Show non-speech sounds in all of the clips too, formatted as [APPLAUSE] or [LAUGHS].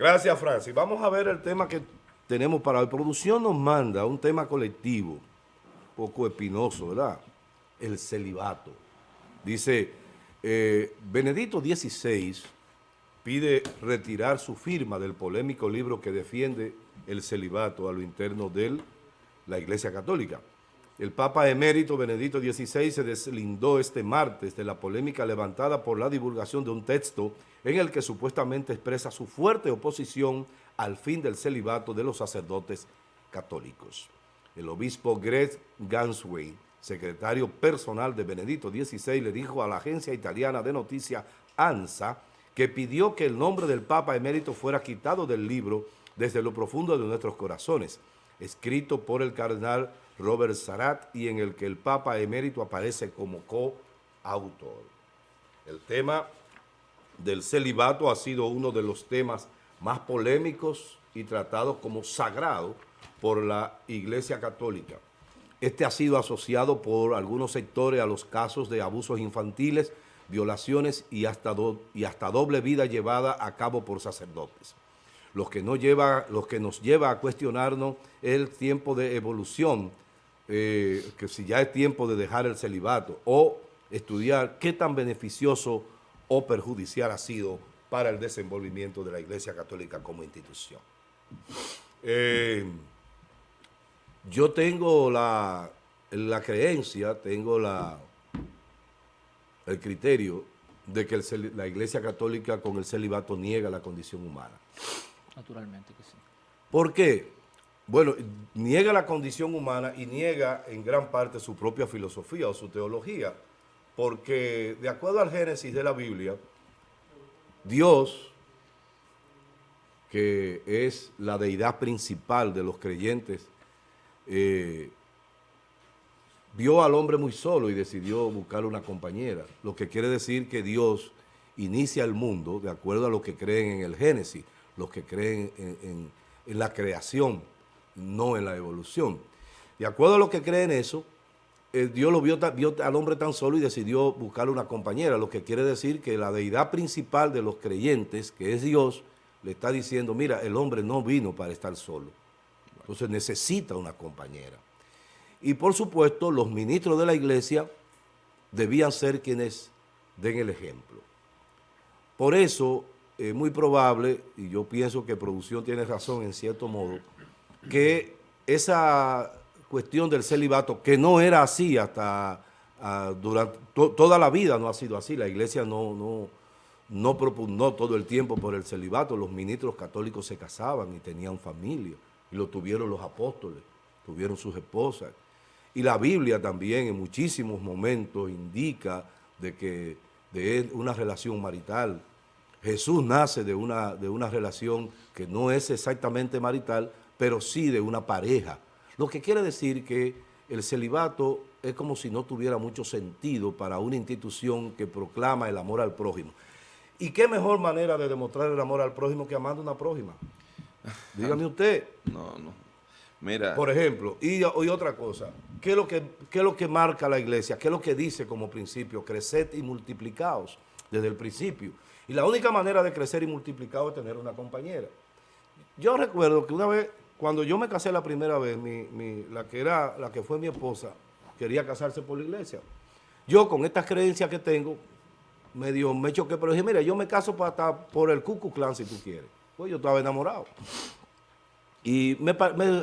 Gracias, Francis. Vamos a ver el tema que tenemos para hoy. Producción nos manda un tema colectivo, poco espinoso, ¿verdad? El celibato. Dice, eh, Benedito XVI pide retirar su firma del polémico libro que defiende el celibato a lo interno de la Iglesia Católica. El Papa emérito Benedito XVI se deslindó este martes de la polémica levantada por la divulgación de un texto en el que supuestamente expresa su fuerte oposición al fin del celibato de los sacerdotes católicos. El obispo Greg Gansway, secretario personal de Benedito XVI, le dijo a la agencia italiana de noticias ANSA que pidió que el nombre del Papa emérito fuera quitado del libro desde lo profundo de nuestros corazones, escrito por el cardenal Robert Sarat y en el que el Papa emérito aparece como coautor. El tema del celibato ha sido uno de los temas más polémicos y tratados como sagrado por la Iglesia Católica. Este ha sido asociado por algunos sectores a los casos de abusos infantiles, violaciones y hasta, y hasta doble vida llevada a cabo por sacerdotes. Lo que, no lleva, que nos lleva a cuestionarnos el tiempo de evolución, eh, que si ya es tiempo de dejar el celibato o estudiar qué tan beneficioso o perjudicial ha sido para el desenvolvimiento de la Iglesia Católica como institución. Eh, yo tengo la, la creencia, tengo la, el criterio de que la Iglesia Católica con el celibato niega la condición humana. Naturalmente que sí. ¿Por qué? Bueno, niega la condición humana y niega en gran parte su propia filosofía o su teología porque de acuerdo al Génesis de la Biblia, Dios, que es la deidad principal de los creyentes, eh, vio al hombre muy solo y decidió buscar una compañera, lo que quiere decir que Dios inicia el mundo de acuerdo a lo que creen en el Génesis, los que creen en, la creación, no en la evolución. De acuerdo a lo que creen eso, eh, Dios lo vio, al hombre tan solo y decidió buscarle una compañera, lo que quiere decir que la deidad principal de los creyentes, que es Dios, le está diciendo, mira, el hombre no vino para estar solo, entonces necesita una compañera. Y por supuesto, los ministros de la iglesia debían ser quienes den el ejemplo. Por eso, es muy probable, y yo pienso que producción tiene razón en cierto modo, que esa cuestión del celibato, que no era así hasta ah, durante toda la vida no ha sido así. La iglesia no, no, no propugnó todo el tiempo por el celibato. Los ministros católicos se casaban y tenían familia. Y lo tuvieron los apóstoles, tuvieron sus esposas. Y la Biblia también en muchísimos momentos indica de que de una relación marital. Jesús nace de una, de una relación que no es exactamente marital, pero sí de una pareja lo que quiere decir que el celibato es como si no tuviera mucho sentido para una institución que proclama el amor al prójimo. ¿Y qué mejor manera de demostrar el amor al prójimo que amando a una prójima? [LAUGHS] Dígame usted. No, no. Mira. Por ejemplo, y, otra cosa, ¿qué es, lo que, ¿qué es lo que marca la iglesia? ¿Qué es lo que dice como principio? Creced y multiplicaos desde el principio. Y la única manera de crecer y multiplicar es tener una compañera. Yo recuerdo que una vez cuando yo me casé la primera vez, la, que era, la que fue mi esposa, quería casarse por la iglesia. Yo con estas creencias que tengo, medio me choqué, pero dije, mira, yo me caso para por el Ku Clan si tú quieres. Pues yo estaba enamorado. Y me,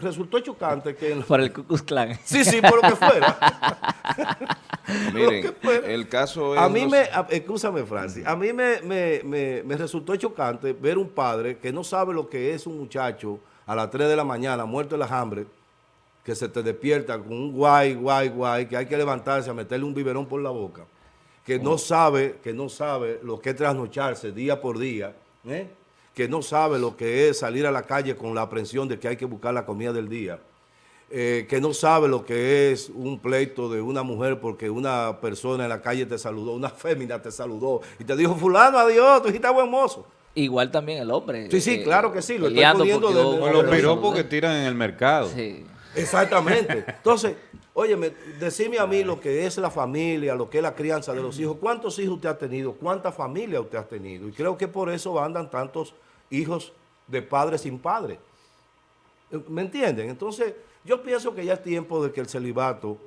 resultó chocante que... Por el Ku Clan. Sí, sí, por lo que fuera. [LAUGHS] Miren, el caso es... A mí me, escúchame Francis, a mí me, me resultó chocante ver un padre que no sabe lo que es un muchacho a las 3 de la mañana, muerto de la hambre, que se te despierta con un guay, guay, guay, que hay que levantarse a meterle un biberón por la boca, que no sabe, que no sabe lo que es trasnocharse día por día, ¿eh? que no sabe lo que es salir a la calle con la aprensión de que hay que buscar la comida del día, eh, que no sabe lo que es un pleito de una mujer porque una persona en la calle te saludó, una fémina te saludó y te dijo, fulano, adiós, tú dijiste buen mozo. Igual también el hombre. Sí, sí, eh, claro que sí. Lo estoy poniendo de, los piropos que tiran en el mercado. Sí. Exactamente. [LAUGHS] Entonces, óyeme, decime a mí lo que es la familia, lo que es la crianza de los hijos. ¿Cuántos hijos usted ha tenido? ¿Cuánta familia usted ha tenido? Y creo que por eso andan tantos hijos de padre sin padre. ¿Me entienden? Entonces, yo pienso que ya es tiempo de que el celibato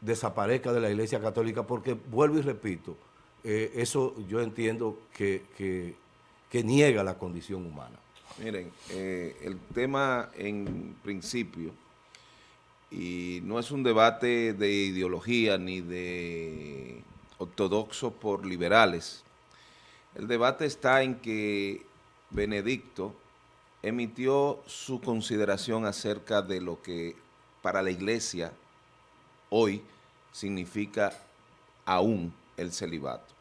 desaparezca de la Iglesia Católica porque, vuelvo y repito, eh, eso yo entiendo que, que, niega la condición humana. Miren, eh, el tema en principio, y no es un debate de ideología ni de ortodoxos por liberales, el debate está en que Benedicto emitió su consideración acerca de lo que para la iglesia hoy significa aún el celibato.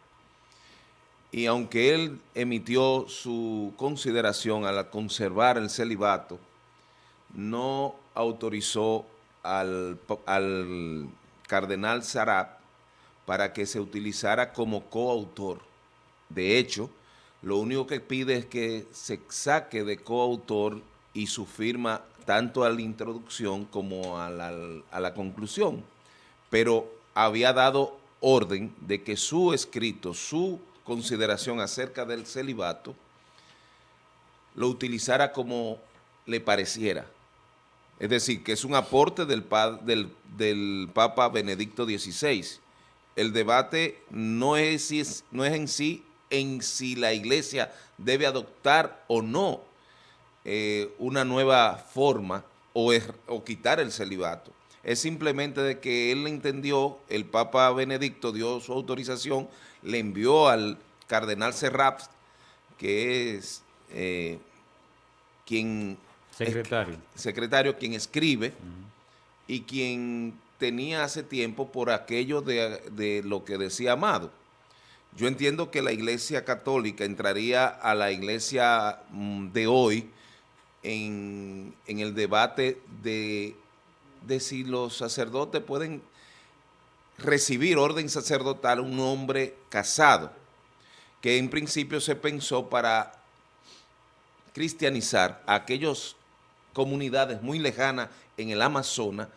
Y aunque él emitió su consideración al conservar el celibato, no autorizó al, al cardenal Sarab para que se utilizara como coautor. De hecho, lo único que pide es que se saque de coautor y su firma tanto a la introducción como a la, conclusión. Pero había dado orden de que su escrito, su consideración acerca del celibato, lo utilizara como le pareciera. Es decir, que es un aporte del, del, del Papa Benedicto XVI. El debate no es, no es en sí en si la iglesia debe adoptar o no eh, una nueva forma o, o quitar el celibato. Es simplemente de que él entendió, el Papa Benedicto dio su autorización, le envió al cardenal Serrap, que es eh, quien... Secretario. secretario, quien escribe y quien tenía hace tiempo por aquello de, de lo que decía Amado yo entiendo que la iglesia católica entraría a la iglesia mm, de hoy en, el debate de, de, si los sacerdotes pueden recibir orden sacerdotal un hombre casado, que en principio se pensó para cristianizar a aquellas comunidades muy lejanas en el Amazonas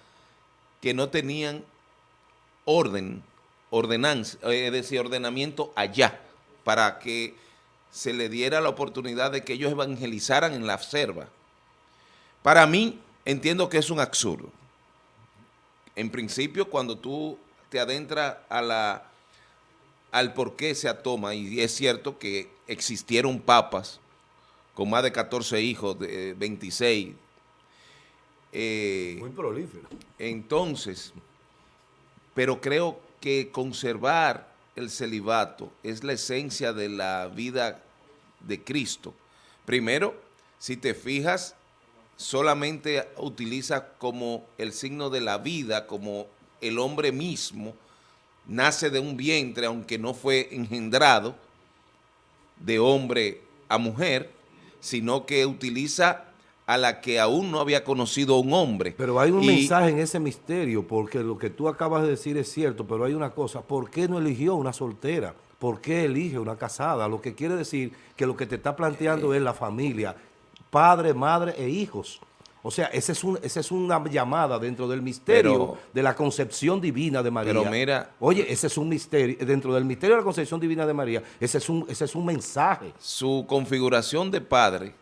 que no tenían orden ordenanza, eh, es decir, ordenamiento allá, para que se le diera la oportunidad de que ellos evangelizaran en la selva. Para mí, entiendo que es un absurdo. En principio, cuando tú te adentras a la, al por qué se atoma, y es cierto que existieron papas con más de 14 hijos, de 26. Eh, Muy prolífero. Entonces, pero creo que conservar el celibato es la esencia de la vida de Cristo. Primero, si te fijas, solamente utiliza como el signo de la vida, como el hombre mismo nace de un vientre, aunque no fue engendrado de hombre a mujer, sino que utiliza a la que aún no había conocido un hombre. Pero hay un mensaje en ese misterio, porque lo que tú acabas de decir es cierto, pero hay una cosa, ¿por qué no eligió una soltera? ¿Por qué elige una casada? Lo que quiere decir que lo que te está planteando es la familia, padre, madre e hijos. O sea, esa es, un, esa es una llamada dentro del misterio de la concepción divina de María. Pero mira... Oye, ese es un misterio, dentro del misterio de la concepción divina de María, ese es un, ese es un mensaje. Su configuración de padre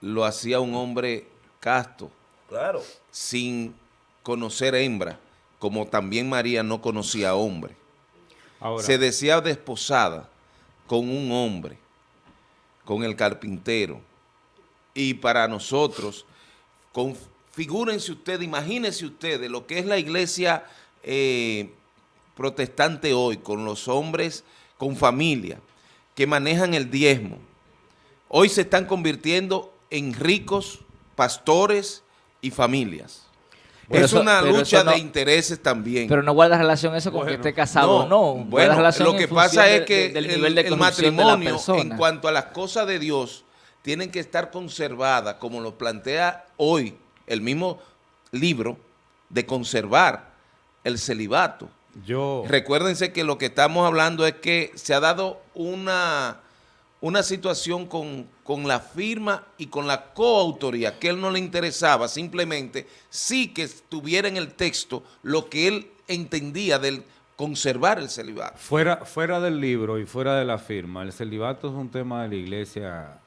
lo hacía un hombre casto. Claro. Sin conocer hembra, como también María no conocía hombre. Se decía desposada con un hombre, con el carpintero. Y para nosotros, figúrense ustedes, imagínense ustedes lo que es la iglesia eh, protestante hoy, con los hombres con familia, que manejan el diezmo. Hoy se están convirtiendo en ricos, pastores y familias. es una lucha de intereses también. Pero no guarda relación eso con que esté casado o no. Bueno, lo que pasa es que el, matrimonio, en cuanto a las cosas de Dios, tienen que estar conservadas, como lo plantea hoy el mismo libro, de conservar el celibato. Yo... Recuérdense que lo que estamos hablando es que se ha dado una una situación con, la firma y con la coautoría, que él no le interesaba, simplemente sí que estuviera en el texto lo que él entendía del conservar el celibato. Fuera, fuera del libro y fuera de la firma, el celibato es un tema de la iglesia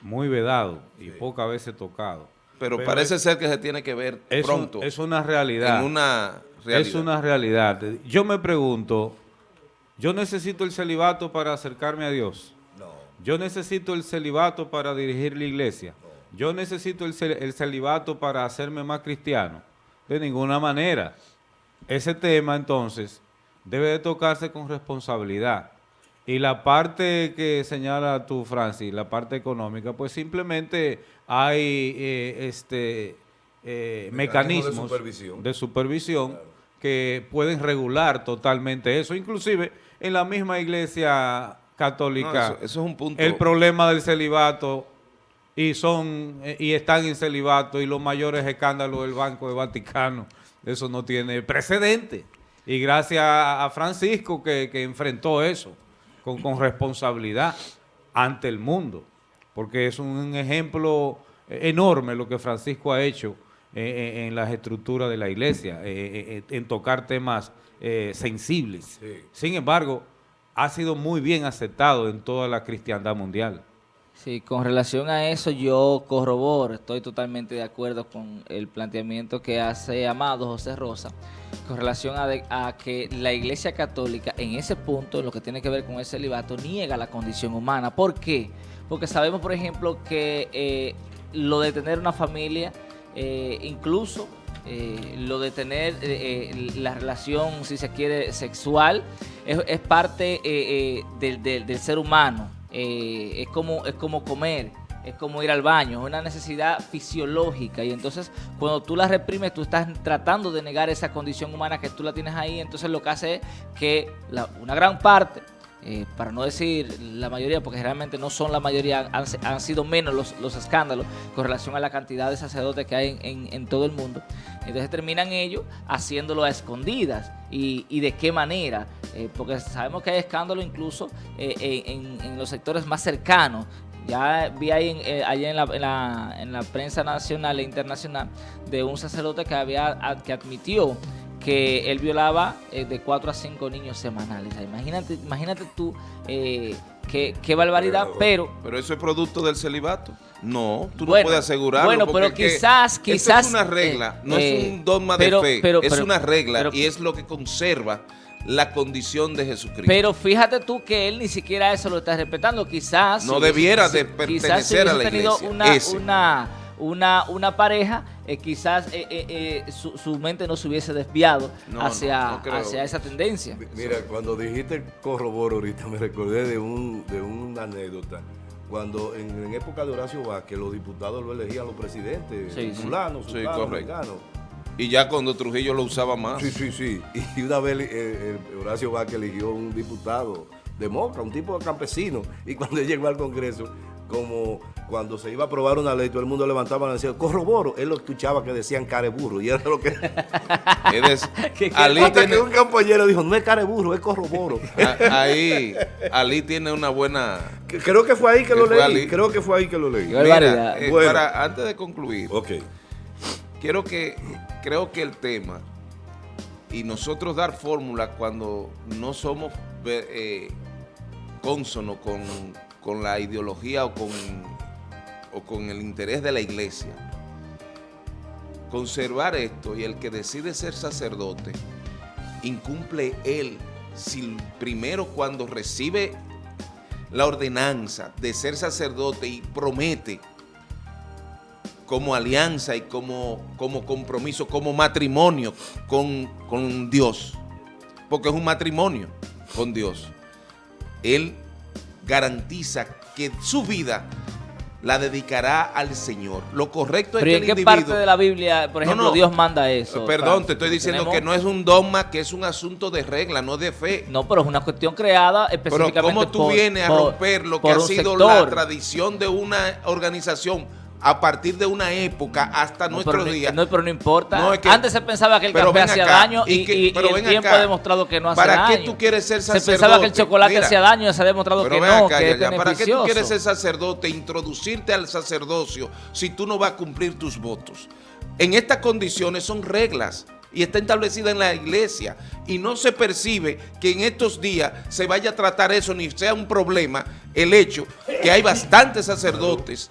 muy vedado y pocas veces tocado. Pero, parece ser que se tiene que ver pronto. es una realidad. una Es una realidad. Yo me pregunto, ¿yo necesito el celibato para acercarme a Dios? No. ¿Yo necesito el celibato para dirigir la iglesia? ¿Yo necesito el, el celibato para hacerme más cristiano? De ninguna manera. Ese tema, entonces, debe de tocarse con responsabilidad. Y la parte que señala tú, Francis, la parte económica, pues simplemente hay eh, este eh, mecanismos de supervisión, que pueden regular totalmente eso. Inclusive en la misma iglesia católica, eso, es un punto. el problema del celibato y son eh, y están en celibato y los mayores escándalos del Banco de Vaticano, eso no tiene precedente. Y gracias a Francisco que, enfrentó eso con, responsabilidad ante el mundo, porque es un ejemplo enorme lo que Francisco ha hecho eh, eh, en las estructuras de la iglesia, eh, en tocar temas sensibles. Sin embargo, ha sido muy bien aceptado en toda la cristiandad mundial. Sí, con relación a eso yo corroboro, estoy totalmente de acuerdo con el planteamiento que hace Amado José Rosa, con relación a, que la Iglesia Católica en ese punto, en lo que tiene que ver con el celibato, niega la condición humana. ¿Por qué? Porque sabemos, por ejemplo, que eh, lo de tener una familia, eh, incluso eh, lo de tener la relación, si se quiere, sexual, es, parte del, del ser humano eh, es, como, es como comer, es como ir al baño, es una necesidad fisiológica. Y entonces cuando tú la reprimes, tú estás tratando de negar esa condición humana que tú la tienes ahí, entonces lo que hace es que una gran parte eh, para no decir la mayoría, porque realmente no son la mayoría, han, sido menos los, escándalos con relación a la cantidad de sacerdotes que hay en, todo el mundo. Entonces terminan ellos haciéndolo a escondidas. ¿Y, de qué manera? Eh, porque sabemos que hay escándalos incluso eh, en, los sectores más cercanos. Ya vi ahí en, allá en la, en la, prensa nacional e internacional de un sacerdote que, había, que admitió que él violaba eh, de 4 a 5 niños semanales. imagínate, imagínate tú eh, qué, barbaridad, pero, pero... eso es producto del celibato. No, tú no puedes asegurarlo. Bueno, pero quizás, quizás... es una regla, no es eh, un dogma de fe, pero, es una regla y es lo que conserva la condición de Jesucristo. Pero fíjate tú que él ni siquiera eso lo está respetando. Quizás... No debiera de pertenecer a la iglesia. tenido una una, una pareja, eh, quizás eh, eh, su, mente no se hubiese desviado hacia, hacia esa tendencia. Mira, cuando dijiste corroboro ahorita, me recordé de, un, de una anécdota. Cuando en, época de Horacio Vázquez los diputados lo elegían los presidentes, sí, fulanos, sí. Y ya cuando Trujillo lo usaba más. Sí, sí, sí. Y una vez Horacio Vázquez eligió un diputado de Moca, un tipo de campesino. Y cuando [LAUGHS] llegó al Congreso, como cuando se iba a aprobar una ley, todo el mundo levantaba y decía, corroboro. Él lo escuchaba que decían careburro. Y era lo que... [LAUGHS] [LAUGHS] Ali tiene... que un compañero dijo, no es careburro, es corroboro. [LAUGHS] ahí, Ali tiene una buena... Creo que fue ahí que, lo leí. Creo que fue ahí que lo leí. Eh, para, antes de concluir, okay. quiero que, creo que el tema, y nosotros dar fórmula cuando no somos eh, consonos con con la ideología o con, o con el interés de la iglesia. Conservar esto y el que decide ser sacerdote, incumple él si primero cuando recibe la ordenanza de ser sacerdote y promete como alianza y como, como compromiso, como matrimonio con, con Dios, porque es un matrimonio con Dios. Él garantiza que su vida la dedicará al Señor. Lo correcto es que ¿en qué parte de la Biblia, por ejemplo, Dios manda eso? Perdón, te estoy diciendo que no es un dogma, que es un asunto de regla, no de fe. No, pero es una cuestión creada específicamente Pero ¿cómo tú vienes a romper lo que ha sido la tradición de una organización a partir de una época hasta nuestros días. No, pero no importa. Antes se pensaba que el café hacía daño y, el tiempo ha demostrado que no hace daño. ¿Para qué tú quieres ser sacerdote? Se pensaba que el chocolate hacía daño y se ha demostrado que no, que es ¿Para qué tú quieres ser sacerdote, introducirte al sacerdocio si tú no vas a cumplir tus votos? En estas condiciones son reglas y está establecida en la iglesia y no se percibe que en estos días se vaya a tratar eso ni sea un problema el hecho que hay bastantes sacerdotes,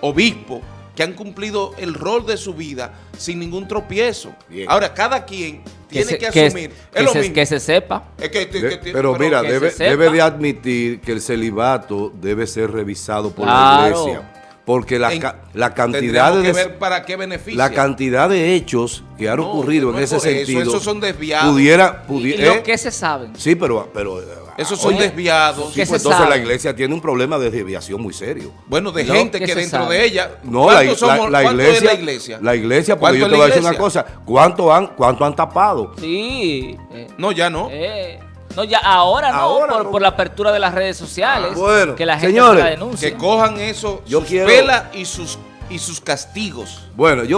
obispos, que han cumplido el rol de su vida sin ningún tropiezo. Bien. Ahora, cada quien tiene se- que, asumir. que es lo se- mismo. que se sepa. Es que- que- De- que- pero mira, que debe, se debe de admitir que el celibato debe ser revisado por Claro. la iglesia. Porque la, en- la cantidad de... que ver para qué beneficia. La cantidad de hechos que han No, ocurrido no en es ese eso, sentido. esos son desviados. Pudiera, Y pudi- lo ¿eh? que se saben. Sí, pero, pero Esos son Oye, desviados. sí, ¿qué pues entonces sabe? la iglesia tiene un problema de desviación muy serio. Bueno, de gente que dentro sabe. de ella. No, la, ¿cuántos la- somos- la cuánto iglesia, es la iglesia? La iglesia, porque yo ¿Cuánto te voy a decir una cosa. ¿Cuánto han, cuánto han tapado? Sí. eh, No, ya no. eh, no, ya ahora no, Ahora por, no. por la apertura de las redes sociales. Ah, bueno, que la gente señores, la denuncia. Que cojan eso, Yo sus quiero- pelas y sus, y sus castigos. Bueno, yo